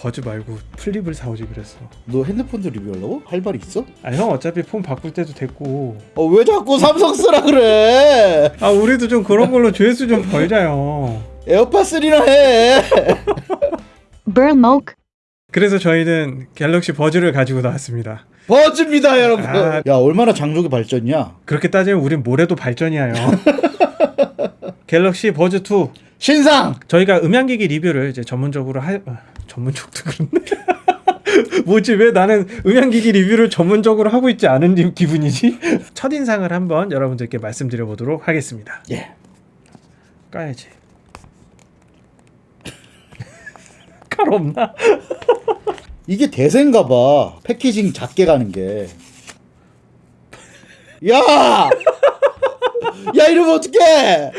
Buds 말고 Flip을 사오지 그랬어 너 핸드폰도 리뷰하려고? 할 말이 있어? 아 형 어차피 폰 바꿀 때도 됐고 어 왜 자꾸 삼성 쓰라 그래? 아 우리도 좀 그런 걸로 조회수 좀 벌자요 AirPods 3나 해. Burmok. 그래서 저희는 Galaxy Buds를 가지고 나왔습니다 Buds입니다 여러분. 아. 야 얼마나 장족의 발전이야. 그렇게 따지면 우린 뭐래도 발전이야요 Galaxy Buds 2 신상. 저희가 음향기기 리뷰를 이제 전문적으로 할 아, 전문적도 그렇네. 뭐지 왜 나는 음향기기 리뷰를 전문적으로 하고 있지 않은 기- 기분이지? 첫 인상을 한번 여러분들께 말씀드려 보도록 하겠습니다. 예. 까야지. 칼 없나? 이게 대세인가 봐. 패키징 작게 가는 게. 야! 야 이러면 어떡해!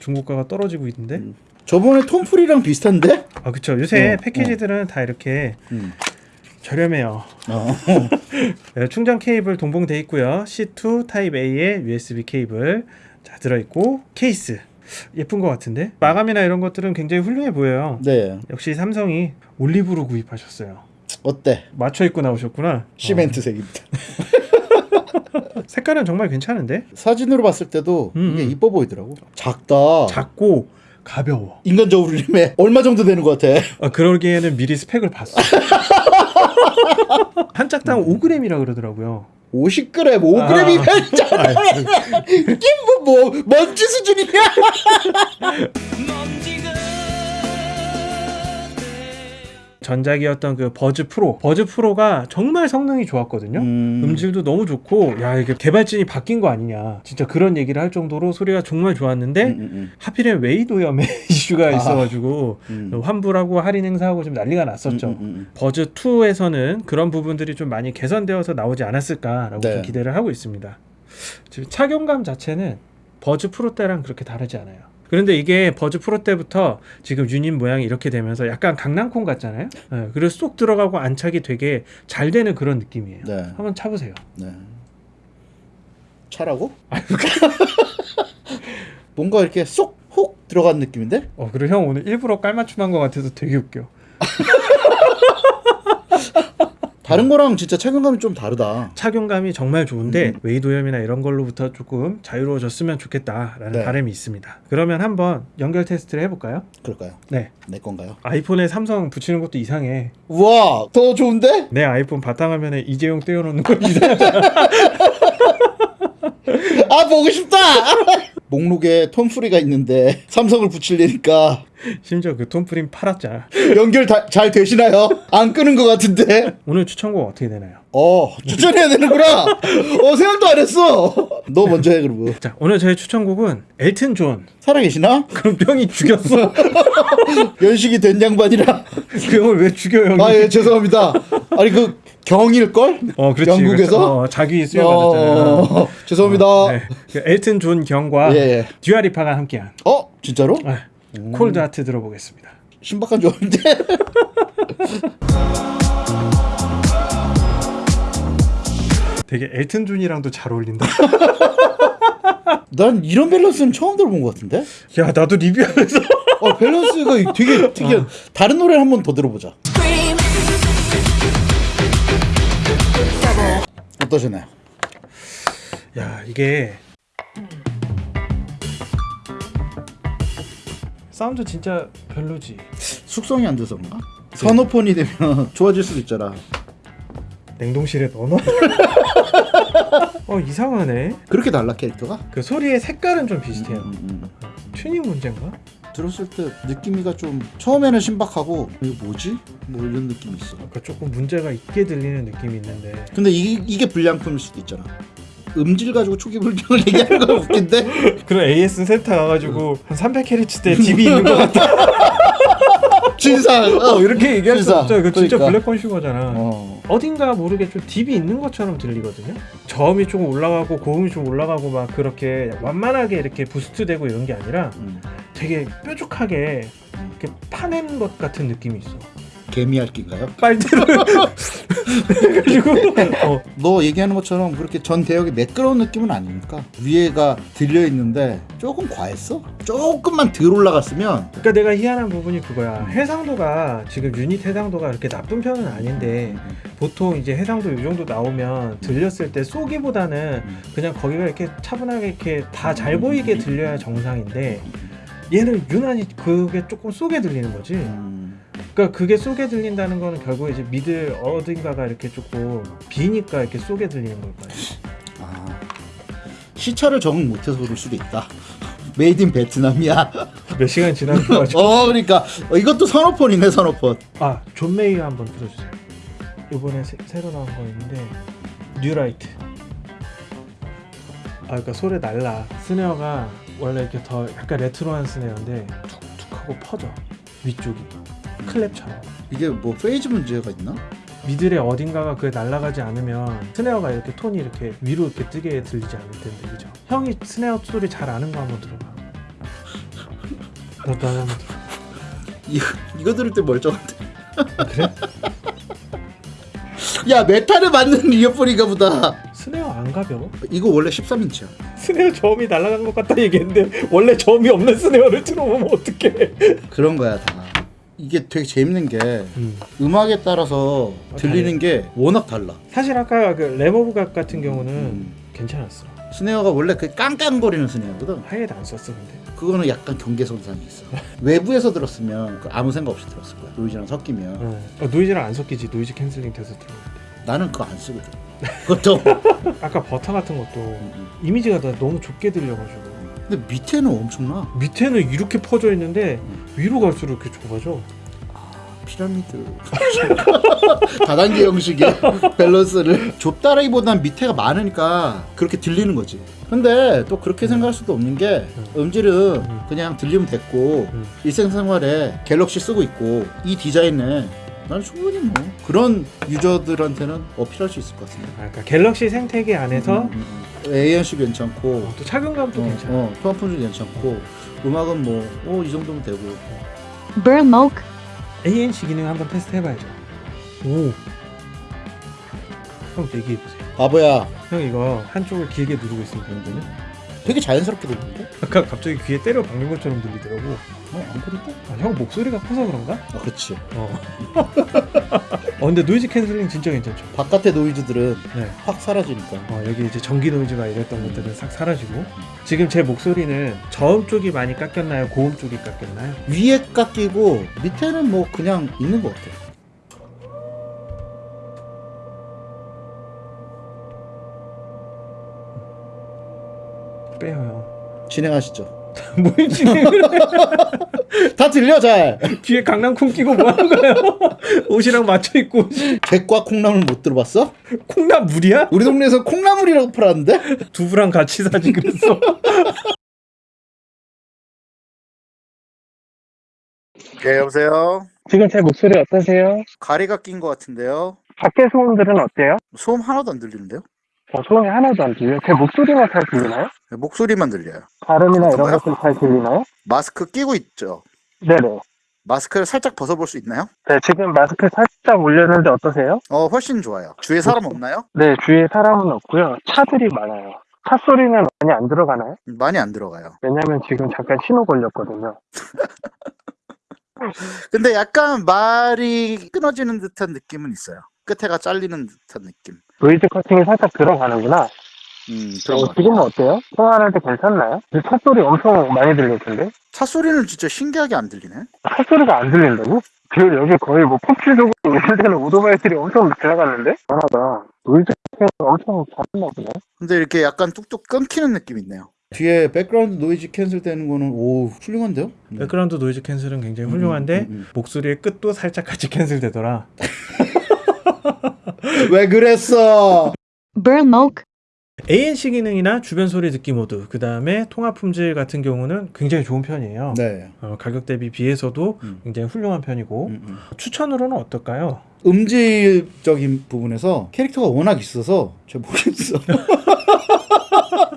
중고가가 떨어지고 있는데. 저번에 Tone Free랑 비슷한데? 아 그쵸. 요새 어, 패키지들은 다 이렇게 음. 저렴해요. 어. 네, 충전 케이블 동봉 돼 있고요. C to type A에 USB 케이블 자 들어 있고 케이스 예쁜 것 같은데 마감이나 이런 것들은 굉장히 훌륭해 보여요. 네. 역시 삼성이 올리브로 구입하셨어요. 어때? 맞춰 입고 나오셨구나. 시멘트색입니다. 어, 색깔은 정말 괜찮은데 사진으로 봤을 때도 음, 이게 음. 이뻐 보이더라고. 작다. 작고 가벼워. 인간적으로 이름에 얼마 정도 되는 것 같아? 아, 그러기에는 미리 스펙을 봤어. 한 짝당 5g이라 그러더라고요. 50g, 5g이면 아, 이게 뭐, 뭐 먼지 수준이야? 전작이었던 그 Buds Pro. Buds Pro가 정말 성능이 좋았거든요. 음. 음. 질도 너무 좋고 야 이게 개발진이 바뀐 거 아니냐. 진짜 그런 얘기를 할 정도로 소리가 정말 좋았는데 음, 음, 하필이면 외이도염의 이슈가 아하. 있어가지고 음. 환불하고 할인 행사하고 좀 난리가 났었죠. 음, 음, 음. 버즈 2에서는 그런 부분들이 좀 많이 개선되어서 나오지 않았을까라고 네. 좀 기대를 하고 있습니다. 지금 착용감 자체는 버즈 프로 때랑 그렇게 다르지 않아요. 그런데 이게 버즈 프로 때부터 지금 유닛 모양이 이렇게 되면서 약간 강낭콩 같잖아요. 네, 그리고 쏙 들어가고 안착이 되게 잘 되는 그런 느낌이에요. 네. 한번 차보세요. 네. 차라고? 뭔가 이렇게 쏙 혹 들어간 느낌인데? 어 그리고 형 오늘 일부러 깔맞춤한 것 같아서 되게 웃겨. 다른 거랑 진짜 착용감이 좀 다르다. 착용감이 정말 좋은데 음. 웨이도염이나 이런 걸로부터 조금 자유로워졌으면 좋겠다라는 네. 바람이 있습니다. 그러면 한번 연결 테스트를 해볼까요? 그럴까요? 네. 내 건가요? 아이폰에 삼성 붙이는 것도 이상해. 우와, 더 좋은데? 내 아이폰 바탕화면에 이재용 떼어놓는 거 이상하잖아. 아 보고 싶다. 목록에 톰프리가 있는데 삼성을 붙이려니까 심지어 그 Tone Free 팔았잖아. 연결 다, 잘 되시나요? 안 끄는 것 같은데. 오늘 추천곡 어떻게 되나요? 어 추천해야 되는구나. 어 생각도 안 했어. 너 먼저 해 그러면. 자 오늘 저희 추천곡은 엘튼 존. 살아계시나? 그럼 형이 죽였어. 연식이 된 양반이라. 그 형을 왜 죽여 형이? 아예 죄송합니다. 아니 그 경일 걸? 어 그렇지. 영국에서? 그래서, 어, 자기 수여받았잖아. 어, 죄송합니다. 네. 그 엘튼 존 경과 예, 예. Dua Lipa가 함께한 어 진짜로? 네. Cold Heart 들어보겠습니다. 신박한 조합인데. 되게 엘튼 존이랑도 잘 어울린다. 난 이런 밸런스는 처음 들어본 것 같은데. 야 나도 리뷰하면서 어 밸런스가 되게 되게 다른 노래 한번 더 들어보자. 어떠셨나요? 야 이게 사운드 진짜 별로지. 숙성이 안 돼서 그런가? 선어폰이 되면 좋아질 수도 있잖아. 냉동실에 넣어놔. 어 이상하네. 그렇게 달라 캐릭터가? 그 소리의 색깔은 좀 비슷해요. 음, 음. 튜닝 문제인가? 들었을 때 느낌이가 좀 처음에는 신박하고 이거 뭐지? 뭐 이런 느낌이 있어. 그러니까 조금 문제가 있게 들리는 느낌이 있는데 근데 이, 이게 불량품일 수도 있잖아. 음질 가지고 초기 불량을 얘기하는 건 웃긴데 그런 AS 센터 가가지고 한 300Hz 대 DB 있는 것 같다. 진상. 어, 이렇게 얘기할 수 진짜. 없죠. 이거 진짜 그러니까. 블랙 컨슈머잖아. 어. 어딘가 모르게 좀 딥이 있는 것처럼 들리거든요. 저음이 조금 올라가고 고음이 좀 올라가고 막 그렇게 완만하게 이렇게 부스트되고 이런 게 아니라 음. 되게 뾰족하게 이렇게 파낸 것 같은 느낌이 있어. 개미핥기인가요? 빨대를 해가지고 어, 너 얘기하는 것처럼 그렇게 전 대역이 매끄러운 느낌은 아니니까 위에가 들려 있는데 조금 과했어? 조금만 덜 올라갔으면 그러니까 내가 희한한 부분이 그거야. 해상도가 지금 유닛 해상도가 그렇게 나쁜 편은 아닌데 보통 이제 해상도 이 정도 나오면 들렸을 때 쏘기보다는 그냥 거기가 이렇게 차분하게 이렇게 다 잘 보이게 들려야 정상인데 얘는 유난히 그게 조금 쏘게 들리는 거지. 음, 그러니까 그게 쏘게 들린다는 거는 결국 이제 middle 어딘가가 이렇게 조금 비니까 이렇게 쏘게 들리는 걸 거예요. 아, 시차를 적응 못해서 그럴 수도 있다. made in Vietnam이야. 몇 시간 지나고 가지고 어, 그러니까 어, 이것도 선어폰이네 선어폰. 아, 존 메이어 한번 들어주세요. 이번에 새, 새로 나온 거 있는데 New Light. 아, 그러니까 소리 날라. snare가 원래 이렇게 더 약간 레트로한 snare인데 툭툭하고 퍼져 위쪽이 clap처럼. 이게 뭐 phase 문제가 있나? middle의 어딘가가 그 날아가지 않으면 snare가 이렇게 톤이 이렇게 위로 이렇게 뜨게 들리지 않을 텐데 그죠? 형이 snare 소리 잘 아는 거 한번 들어봐. 너도 한번 들어. 이거 이거 들을 때 멀쩡한데. 아, 그래? 야 메탈을 맞는 이어폰인가 보다. snare 안 가벼워? 이거 원래 13인치야. snare 저음이 날아간 것 같다 얘기했는데 원래 저음이 없는 snare를 틀어보면 어떡해 그런 거야 다. 이게 되게 재밌는 게 음. 음악에 따라서 들리는 게 워낙 달라. 사실 아까 그 Lamb of God 같은 경우는 음. 괜찮았어 snare가 원래 그 깡깡거리는 snare거든. 하이에도 안 썼어 근데 그거는 약간 경계선상이 있어. 외부에서 들었으면 그 아무 생각 없이 들었을 거야. 노이즈랑 섞이면. 어. 어, 노이즈랑 안 섞이지 noise canceling 돼서 들어오는데 나는 그거 안 쓰거든. 그것도. 아까 버터 같은 것도 음, 이미지가 다 너무 좁게 들려가지고 근데 밑에는 엄청나. 밑에는 이렇게 퍼져 있는데 음. 위로 갈수록 이렇게 좁아져 피라미드 다단계 형식의 밸런스를 좁다라기보단 밑에가 많으니까 그렇게 들리는 거지 근데 또 그렇게 생각할 수도 없는 게 음질은 음. 그냥 들리면 됐고 음. 일상생활에 Galaxy 쓰고 있고 이 디자인에 난 충분히 뭐 그런 유저들한테는 어필할 수 있을 것 같은데 아, 그러니까 갤럭시 생태계 안에서 음, 음, 음. ANC 괜찮고. 어, 또 착용감도 어, 괜찮아. 어, 토마품도 괜찮고. 음악은 뭐이 정도면 되고. Burmoke, ANC 기능 한번 테스트 해봐야죠. 오. 형 얘기해 보세요. 바보야. 형 이거 한쪽을 길게 누르고 있으면 되거든요? 되게 자연스럽게 들리는데? 아까 갑자기 귀에 때려 박는 것처럼 들리더라고 어? 안 그럴까? 아, 형 목소리가 커서 그런가? 아 그렇지 어. 어 근데 noise cancelling 진짜 괜찮죠 바깥의 노이즈들은 네. 확 사라지니까 어, 여기 이제 전기 노이즈가 이랬던 것들은 싹 사라지고 지금 제 목소리는 저음 쪽이 많이 깎였나요? 고음 쪽이 깎였나요? 위에 깎이고 밑에는 뭐 그냥 있는 것 같아 빼요 진행하시죠 형 뭘 진행을 다 들려 잘 뒤에 강낭콩 끼고 뭐 하는 거예요? 옷이랑 맞춰 입고 객과 콩나물 못 들어봤어? 콩나물 물이야? 우리 동네에서 콩나물이라고 팔았는데? 두부랑 같이 사지 그랬어 네 여보세요 지금 제 목소리 어떠세요? 가리가 낀 것 같은데요 밖에 소음들은 어때요? 소음 하나도 안 들리는데요? 어, 소음이 하나도 안 들려요 제 목소리만 잘 들리나요? 네, 목소리만 들려요 발음이나 이런 것들 잘 들리나요? 마스크 끼고 있죠 네네 마스크를 살짝 벗어볼 수 있나요? 네, 지금 마스크 살짝 올렸는데 어떠세요? 어 훨씬 좋아요 주위에 사람 없나요? 네, 주위에 사람은 없고요. 차들이 많아요. 차 소리는 많이 안 들어가나요? 많이 안 들어가요 왜냐면 지금 잠깐 신호 걸렸거든요. 근데 약간 말이 끊어지는 듯한 느낌은 있어요 끝에가 잘리는 듯한 느낌 노이즈 커팅이 살짝 들어가는구나. 음 그런 어, 것 지금은 어때요? 통화할 때 괜찮나요? 차 소리 엄청 많이 들릴 텐데. 차 소리는 진짜 신기하게 안 들리네 차 소리가 안 들린다고? 지금 여기 거의 뭐 폭주족으로 운전되는 오토바이들이 엄청 지나가는데? 하나다. 노이즈 엄청 잘했나 보네. 근데 이렇게 약간 뚝뚝 끊기는 느낌이 있네요 뒤에 background noise cancel 되는 거는 오 훌륭한데요? background noise cancel은 굉장히 훌륭한데 목소리의 끝도 살짝 같이 cancel 되더라. 왜 그랬어? Burmoke, ANC 기능이나 주변 소리 듣기 모드, 그 다음에 통화 품질 같은 경우는 굉장히 좋은 편이에요. 네. 어, 가격 대비 비해서도 음. 굉장히 훌륭한 편이고 음, 음. 추천으로는 어떨까요? 음질적인 부분에서 캐릭터가 워낙 있어서 잘 모르겠어.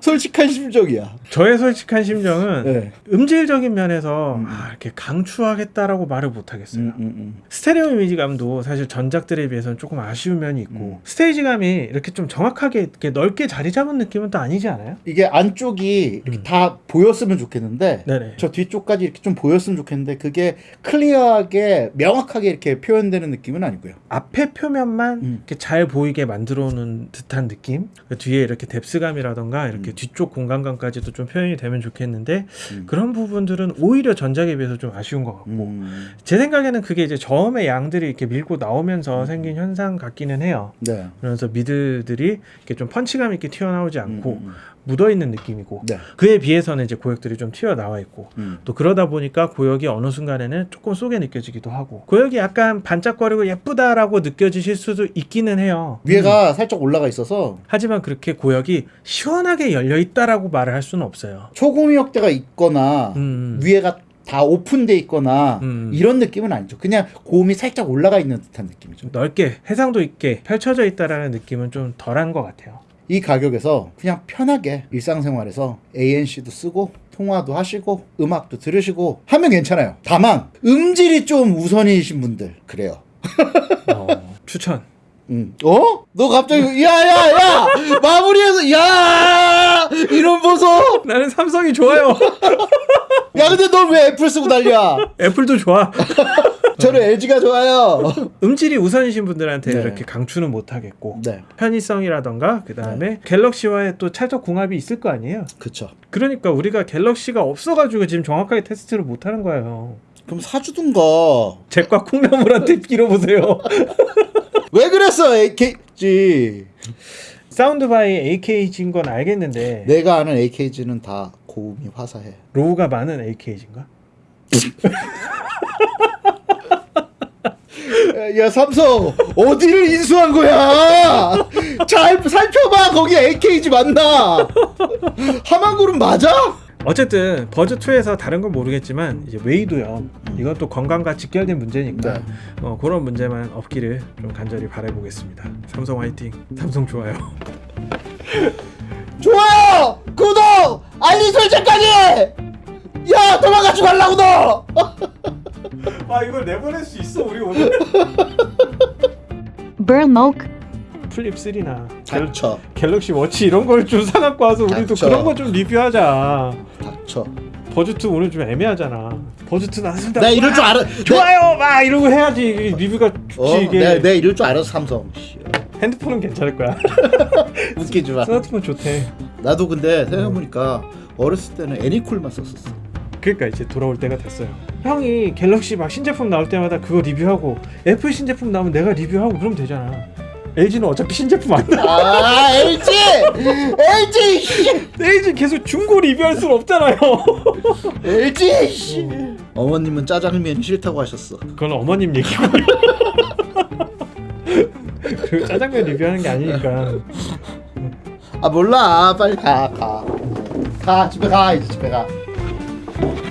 솔직한 심정이야. 저의 솔직한 심정은 네. 음질적인 면에서 음. 아, 이렇게 강추하겠다라고 말을 못 하겠어요. 음, 음, 음. 스테레오 이미지감도 사실 전작들에 비해서는 조금 아쉬운 면이 있고 음. 스테이지감이 이렇게 좀 정확하게 이렇게 넓게 자리 잡은 느낌은 또 아니지 않아요? 이게 안쪽이 이렇게 음. 다 보였으면 좋겠는데 네네. 저 뒤쪽까지 이렇게 좀 보였으면 좋겠는데 그게 clear하게 명확하게 이렇게 표현되는 느낌은 아니고요. 앞에 표면만 음. 이렇게 잘 보이게 만들어 놓은 듯한 느낌 그 뒤에 이렇게 뎁스감이라던가 이렇게 음. 뒤쪽 공간감까지도 좀 표현이 되면 좋겠는데 음. 그런 부분들은 오히려 전작에 비해서 좀 아쉬운 것 같고 음. 제 생각에는 그게 이제 저음의 양들이 이렇게 밀고 음. 나오면서 생긴 현상 같기는 해요 네. 그래서 미드들이 이렇게 좀 펀치감 있게 튀어나오지 않고 음, 음, 묻어 있는 느낌이고 네. 그에 비해서는 이제 고역들이 좀 튀어나와 있고 음. 또 그러다 보니까 고역이 어느 순간에는 조금 쏘게 느껴지기도 하고 고역이 약간 반짝거리고 예쁘다라고 느껴지실 수도 있기는 해요. 음. 위에가 살짝 올라가 있어서 하지만 그렇게 고역이 시원하게 열려 있다라고 말을 할 수는 없어요. 초고미역대가 있거나 음. 위에가 다 오픈돼 있거나 음. 이런 느낌은 아니죠. 그냥 고음이 살짝 올라가 있는 듯한 느낌이죠. 좀 넓게 해상도 있게 펼쳐져 있다라는 느낌은 좀 덜한 것 같아요. 이 가격에서 그냥 편하게 일상생활에서 ANC도 쓰고 통화도 하시고 음악도 들으시고 하면 괜찮아요. 다만 음질이 좀 우선이신 분들 그래요. 어, 추천. 음. 어? 너 갑자기 야야 야 마무리해서 야 이런 보소. 나는 삼성이 좋아요. 야 근데 넌 왜 애플 쓰고 난리야? 애플도 좋아. 저는 LG가 좋아요. 음질이 우선이신 분들한테 네. 이렇게 강추는 못 하겠고 네, 편의성이라던가 그 다음에 갤럭시와의 또 찰떡 궁합이 있을 거 아니에요. 그쵸. 그러니까 우리가 갤럭시가 없어가지고 지금 정확하게 테스트를 못 하는 거예요. 그럼 사주든가. 잭과 콩나물한테 빌어보세요. 왜 그랬어 AKG? sound by AKG인 건 알겠는데 내가 아는 AKG는 다 고음이 화사해. low가 많은 AKG인가? 야 삼성 어디를 인수한 거야? 잘 살펴봐 거기 AKG 맞나? 하만그룹 맞아? 어쨌든 Buds 2에서 다른 건 모르겠지만 이제 웨이도요. 이건 또 건강과 직결된 문제니까 네. 어, 그런 문제만 없기를 좀 간절히 바라보겠습니다. 삼성 화이팅. 삼성 좋아요. 좋아요 구독 알림 설정까지. 야 도망가지 말라고 너. 아 이걸 내보낼 수 있어 우리 오늘. Burmok, Flip 3나 닥쳐 Galaxy Watch 이런 걸 좀 사갖고 와서 우리도 닥쳐. 그런 거 좀 리뷰하자. 닥쳐. Buds 2 오늘 좀 애매하잖아. Buds 2 나왔습니다. 나 이럴 줄 알아. 좋아요 막 이러고 해야지 리뷰가 좋지 어, 이게. 내가, 내가 이럴 줄 알았어 삼성. 핸드폰은 괜찮을 거야. 웃기지 마. 스마트폰 좋대. 나도 근데 생각해보니까 어렸을 때는 Anycall만 썼었어. 그러니까 이제 돌아올 때가 됐어요. 형이 Galaxy 막 신제품 나올 때마다 그거 리뷰하고 애플 신제품 나오면 내가 리뷰하고 그러면 되잖아. LG는 어차피 신제품 안 나. 아 LG LG 씨. LG 계속 중고 리뷰할 수는 없잖아요. LG 씨. 어머님은 짜장면이 싫다고 하셨어. 그건 어머님 얘기고. 그 짜장면 리뷰하는 게 아니니까. 아 몰라 빨리 가 가. 가 집에 가 이제 집에 가. Thank you.